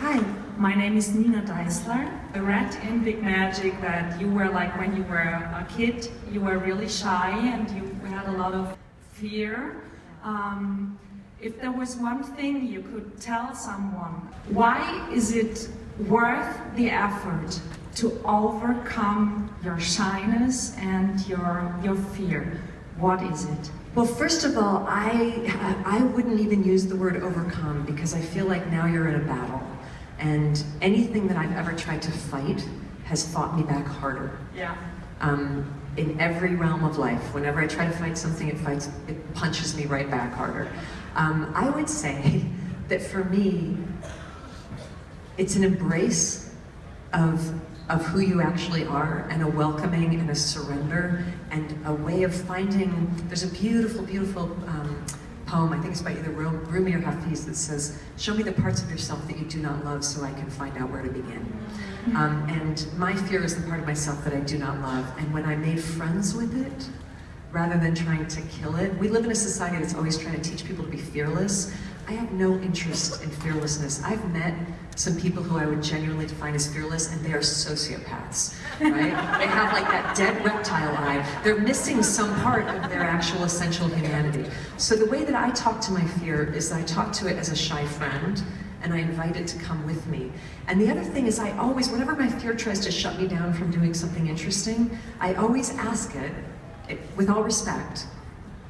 Hi, my name is Nina Deisler. I read in Big Magic that you were like when you were a kid, you were really shy and you had a lot of fear. Um, if there was one thing you could tell someone, why is it worth the effort to overcome your shyness and your, your fear? What is it? Well, first of all, I, I wouldn't even use the word overcome because I feel like now you're in a battle. And anything that I've ever tried to fight has fought me back harder. Yeah. Um, in every realm of life, whenever I try to fight something, it fights, it punches me right back harder. Um, I would say that for me, it's an embrace of, of who you actually are and a welcoming and a surrender and a way of finding, there's a beautiful, beautiful um, poem, I think it's by either Rumi or Hafiz, that says, show me the parts of yourself that you do not love so I can find out where to begin. Um, and my fear is the part of myself that I do not love. And when I made friends with it, rather than trying to kill it, we live in a society that's always trying to teach people to be fearless. I have no interest in fearlessness. I've met some people who I would genuinely define as fearless, and they are sociopaths, right? they have like that dead reptile eye. They're missing some part of their actual essential humanity. So the way that I talk to my fear is I talk to it as a shy friend, and I invite it to come with me. And the other thing is I always, whenever my fear tries to shut me down from doing something interesting, I always ask it, it with all respect,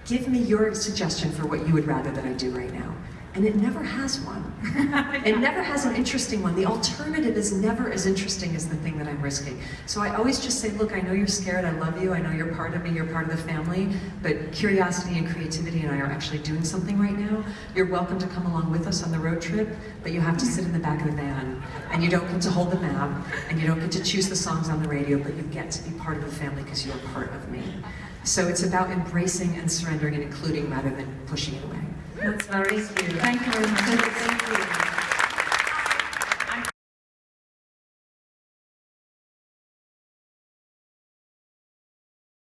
give me your suggestion for what you would rather that I do right now and it never has one. it never has an interesting one. The alternative is never as interesting as the thing that I'm risking. So I always just say, look, I know you're scared, I love you, I know you're part of me, you're part of the family, but curiosity and creativity and I are actually doing something right now. You're welcome to come along with us on the road trip, but you have to sit in the back of the van, and you don't get to hold the map, and you don't get to choose the songs on the radio, but you get to be part of the family because you're part of me. So it's about embracing and surrendering and including rather than pushing it away. That's very sweet. Thank you very much. Thank you.